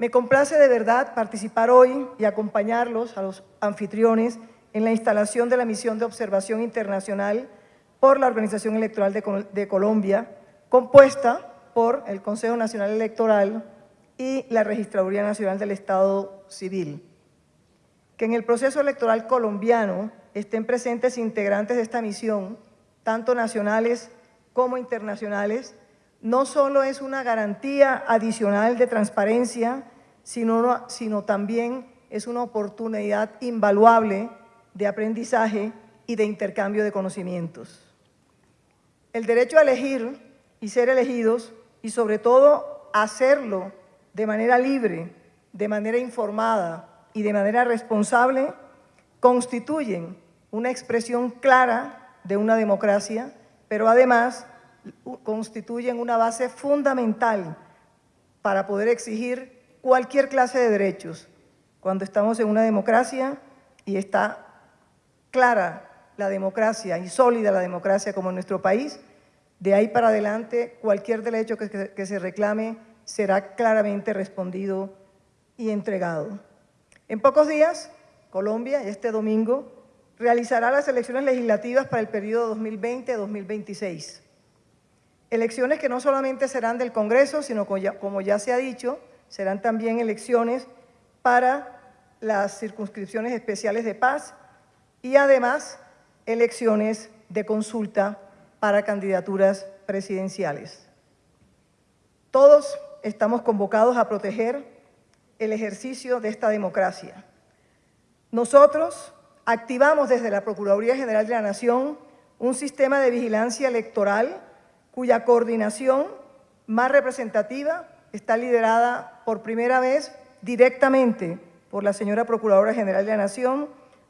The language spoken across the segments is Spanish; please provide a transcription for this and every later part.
Me complace de verdad participar hoy y acompañarlos a los anfitriones en la instalación de la misión de observación internacional por la Organización Electoral de, Colombia, compuesta por el Consejo Nacional Electoral y la Registraduría Nacional del Estado Civil. Que en el proceso electoral colombiano estén presentes integrantes de esta misión, tanto nacionales como internacionales, no solo es una garantía adicional de transparencia, sino, sino también es una oportunidad invaluable de aprendizaje y de intercambio de conocimientos. El derecho a elegir y ser elegidos, y sobre todo hacerlo de manera libre, de manera informada y de manera responsable, constituyen una expresión clara de una democracia, pero además constituyen una base fundamental para poder exigir cualquier clase de derechos. Cuando estamos en una democracia y está clara la democracia y sólida la democracia como en nuestro país, de ahí para adelante cualquier derecho que, se reclame será claramente respondido y entregado. En pocos días, Colombia, este domingo, realizará las elecciones legislativas para el periodo 2020-2026. Elecciones que no solamente serán del Congreso, sino como ya se ha dicho, serán también elecciones para las circunscripciones especiales de paz y además elecciones de consulta para candidaturas presidenciales. Todos estamos convocados a proteger el ejercicio de esta democracia. Nosotros activamos desde la Procuraduría General de la Nación un sistema de vigilancia electoral cuya coordinación más representativa está liderada por primera vez directamente por la señora Procuradora General de la Nación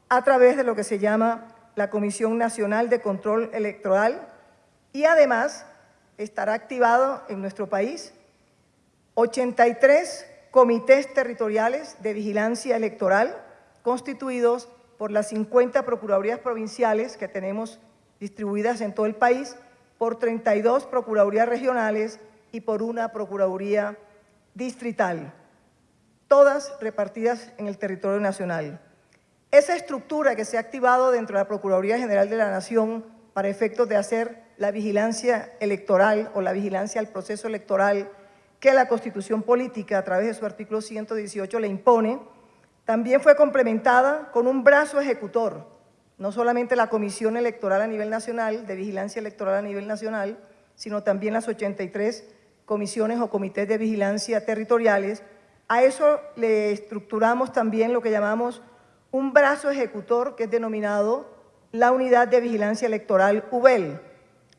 a través de lo que se llama la Comisión Nacional de Control Electoral y además estará activado en nuestro país 83 comités territoriales de vigilancia electoral constituidos por las 50 Procuradurías Provinciales que tenemos distribuidas en todo el país por 32 Procuradurías Regionales y por una Procuraduría Distrital, todas repartidas en el territorio nacional. Esa estructura que se ha activado dentro de la Procuraduría General de la Nación para efectos de hacer la vigilancia electoral o la vigilancia al proceso electoral que la Constitución Política a través de su artículo 118 le impone, también fue complementada con un brazo ejecutor no solamente la Comisión Electoral a nivel nacional, de vigilancia electoral a nivel nacional, sino también las 83 comisiones o comités de vigilancia territoriales. A eso le estructuramos también lo que llamamos un brazo ejecutor que es denominado la Unidad de Vigilancia Electoral UBEL.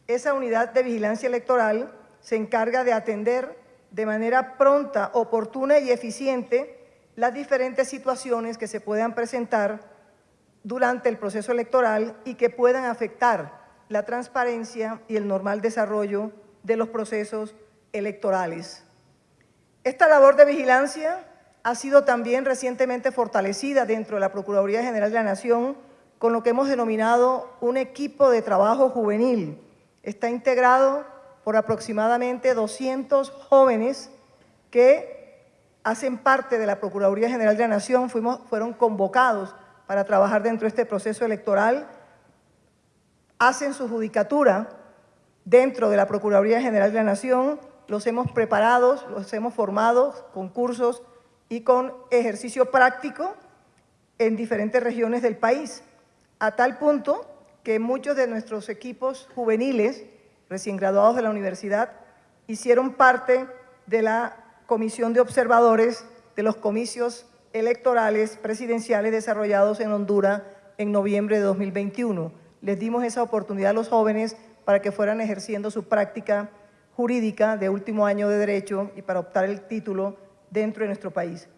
Esa Unidad de Vigilancia Electoral se encarga de atender de manera pronta, oportuna y eficiente las diferentes situaciones que se puedan presentar durante el proceso electoral y que puedan afectar la transparencia y el normal desarrollo de los procesos electorales. Esta labor de vigilancia ha sido también recientemente fortalecida dentro de la Procuraduría General de la Nación con lo que hemos denominado un equipo de trabajo juvenil. Está integrado por aproximadamente 200 jóvenes que hacen parte de la Procuraduría General de la Nación, fuimos, fueron convocados para trabajar dentro de este proceso electoral, hacen su judicatura dentro de la Procuraduría General de la Nación, los hemos preparado, los hemos formado con cursos y con ejercicio práctico en diferentes regiones del país, a tal punto que muchos de nuestros equipos juveniles, recién graduados de la universidad, hicieron parte de la comisión de observadores de los comicios electorales presidenciales desarrollados en Honduras en noviembre de 2021. Les dimos esa oportunidad a los jóvenes para que fueran ejerciendo su práctica jurídica de último año de Derecho y para optar el título dentro de nuestro país.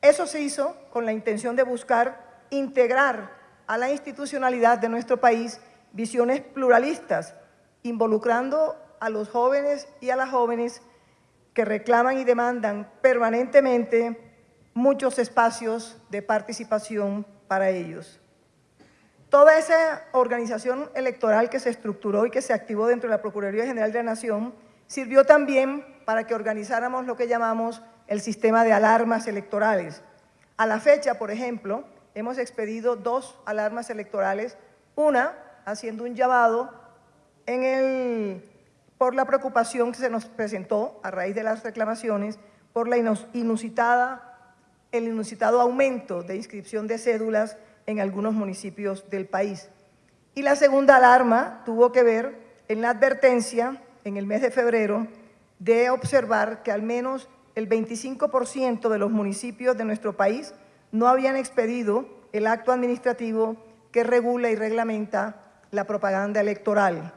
Eso se hizo con la intención de buscar integrar a la institucionalidad de nuestro país visiones pluralistas, involucrando a los jóvenes y a las jóvenes que reclaman y demandan permanentemente muchos espacios de participación para ellos. Toda esa organización electoral que se estructuró y que se activó dentro de la Procuraduría General de la Nación sirvió también para que organizáramos lo que llamamos el sistema de alarmas electorales. A la fecha, por ejemplo, hemos expedido dos alarmas electorales, una haciendo un llamado por la preocupación que se nos presentó a raíz de las reclamaciones por la inusitada, el inusitado aumento de inscripción de cédulas en algunos municipios del país. Y la segunda alarma tuvo que ver en la advertencia en el mes de febrero de observar que al menos el 25% de los municipios de nuestro país no habían expedido el acto administrativo que regula y reglamenta la propaganda electoral.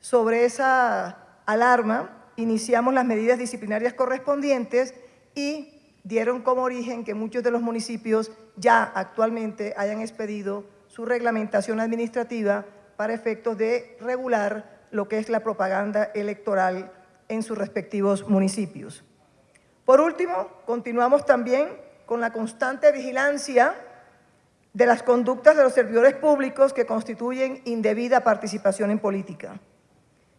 Sobre esa alarma iniciamos las medidas disciplinarias correspondientes y dieron como origen que muchos de los municipios ya actualmente hayan expedido su reglamentación administrativa para efectos de regular lo que es la propaganda electoral en sus respectivos municipios. Por último, continuamos también con la constante vigilancia de las conductas de los servidores públicos que constituyen indebida participación en política.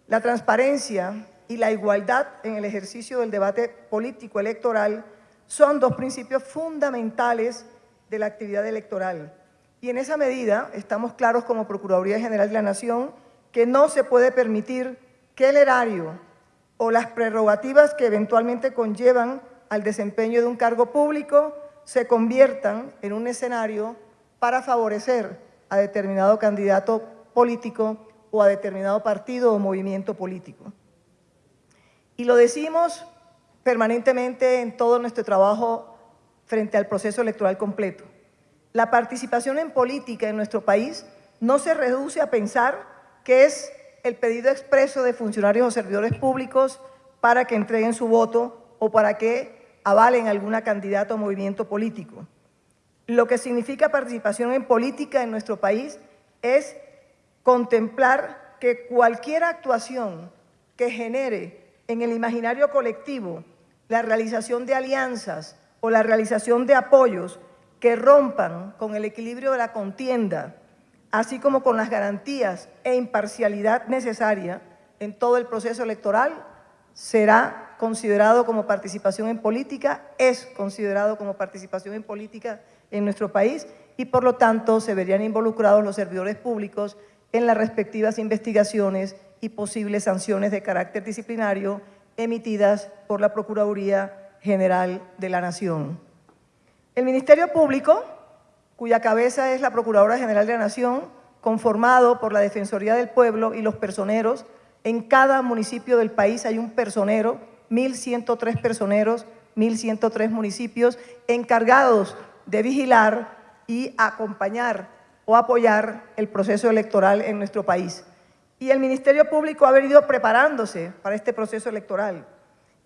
La transparencia y la igualdad en el ejercicio del debate político electoral son dos principios fundamentales de la actividad electoral. Y en esa medida estamos claros como Procuraduría General de la Nación que no se puede permitir que el erario o las prerrogativas que eventualmente conllevan al desempeño de un cargo público se conviertan en un escenario para favorecer a determinado candidato político o a determinado partido o movimiento político. Y lo decimos permanentemente en todo nuestro trabajo frente al proceso electoral completo. La participación en política en nuestro país no se reduce a pensar que es el pedido expreso de funcionarios o servidores públicos para que entreguen su voto o para que avalen alguna candidata o movimiento político. Lo que significa participación en política en nuestro país es contemplar que cualquier actuación que genere en el imaginario colectivo la realización de alianzas o la realización de apoyos que rompan con el equilibrio de la contienda, así como con las garantías e imparcialidad necesaria en todo el proceso electoral, será considerado como participación en política, es considerado como participación en política en nuestro país y por lo tanto se verían involucrados los servidores públicos en las respectivas investigaciones y posibles sanciones de carácter disciplinario emitidas por la Procuraduría General de la Nación. El Ministerio Público, cuya cabeza es la Procuradora General de la Nación, conformado por la Defensoría del Pueblo y los personeros, en cada municipio del país hay un personero, 1.103 personeros, 1.103 municipios encargados de vigilar y acompañar o apoyar el proceso electoral en nuestro país. Y el Ministerio Público ha venido preparándose para este proceso electoral.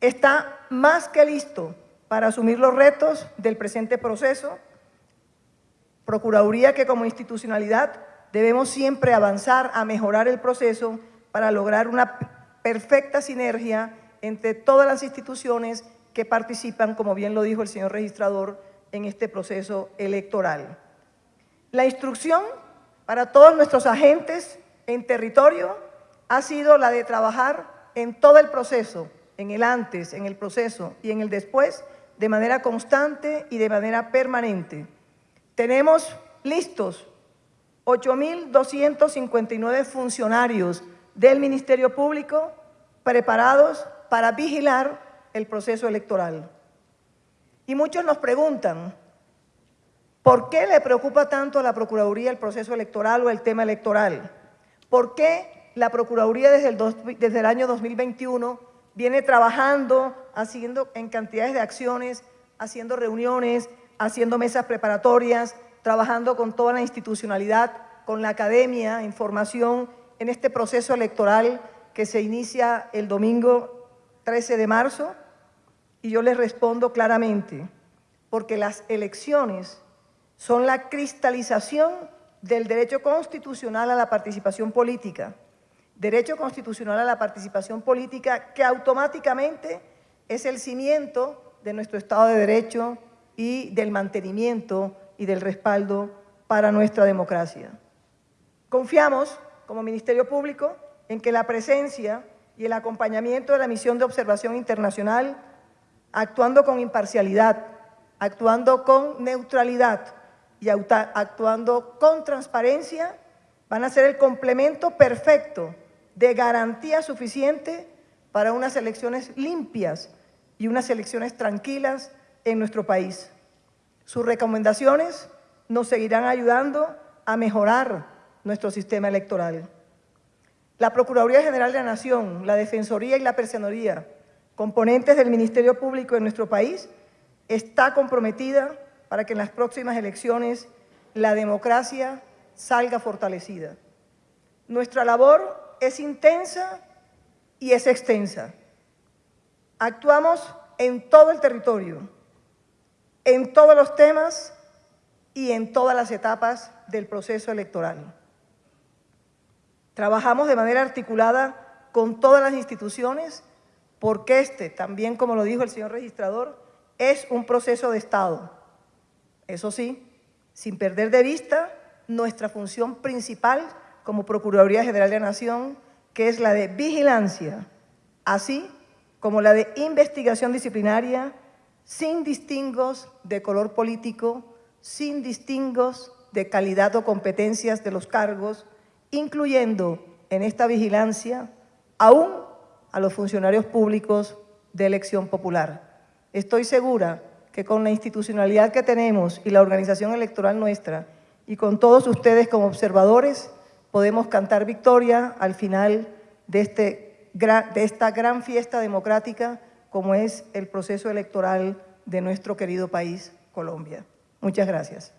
Está más que listo para asumir los retos del presente proceso. Procuraduría que como institucionalidad debemos siempre avanzar a mejorar el proceso para lograr una perfecta sinergia entre todas las instituciones que participan, como bien lo dijo el señor registrador, en este proceso electoral. La instrucción para todos nuestros agentes en territorio ha sido la de trabajar en todo el proceso, en el antes, en el proceso y en el después, de manera constante y de manera permanente. Tenemos listos 8.259 funcionarios del Ministerio Público preparados para vigilar el proceso electoral. Y muchos nos preguntan, ¿por qué le preocupa tanto a la Procuraduría el proceso electoral o el tema electoral? ¿Por qué la Procuraduría desde el, el año 2021 viene trabajando, haciendo en cantidades de acciones, haciendo reuniones, haciendo mesas preparatorias, trabajando con toda la institucionalidad, con la academia, información en este proceso electoral que se inicia el domingo 13 de marzo? Y yo les respondo claramente, porque las elecciones son la cristalización del derecho constitucional a la participación política, derecho constitucional a la participación política que automáticamente es el cimiento de nuestro Estado de Derecho y del mantenimiento y del respaldo para nuestra democracia. Confiamos, como Ministerio Público, en que la presencia y el acompañamiento de la misión de observación internacional actuando con imparcialidad, actuando con neutralidad y actuando con transparencia, van a ser el complemento perfecto de garantía suficiente para unas elecciones limpias y unas elecciones tranquilas en nuestro país. Sus recomendaciones nos seguirán ayudando a mejorar nuestro sistema electoral. La Procuraduría General de la Nación, la Defensoría y la Personería, componentes del Ministerio Público en nuestro país, está comprometida para que en las próximas elecciones la democracia salga fortalecida. Nuestra labor es intensa y es extensa. Actuamos en todo el territorio, en todos los temas y en todas las etapas del proceso electoral. Trabajamos de manera articulada con todas las instituciones porque este, también como lo dijo el señor registrador, es un proceso de Estado. Eso sí, sin perder de vista nuestra función principal como Procuraduría General de la Nación, que es la de vigilancia, así como la de investigación disciplinaria, sin distingos de color político, sin distingos de calidad o competencias de los cargos, incluyendo en esta vigilancia aún a los funcionarios públicos de elección popular. Estoy segura que con la institucionalidad que tenemos y la organización electoral nuestra y con todos ustedes como observadores, podemos cantar victoria al final de, este, de esta gran fiesta democrática como es el proceso electoral de nuestro querido país, Colombia. Muchas gracias.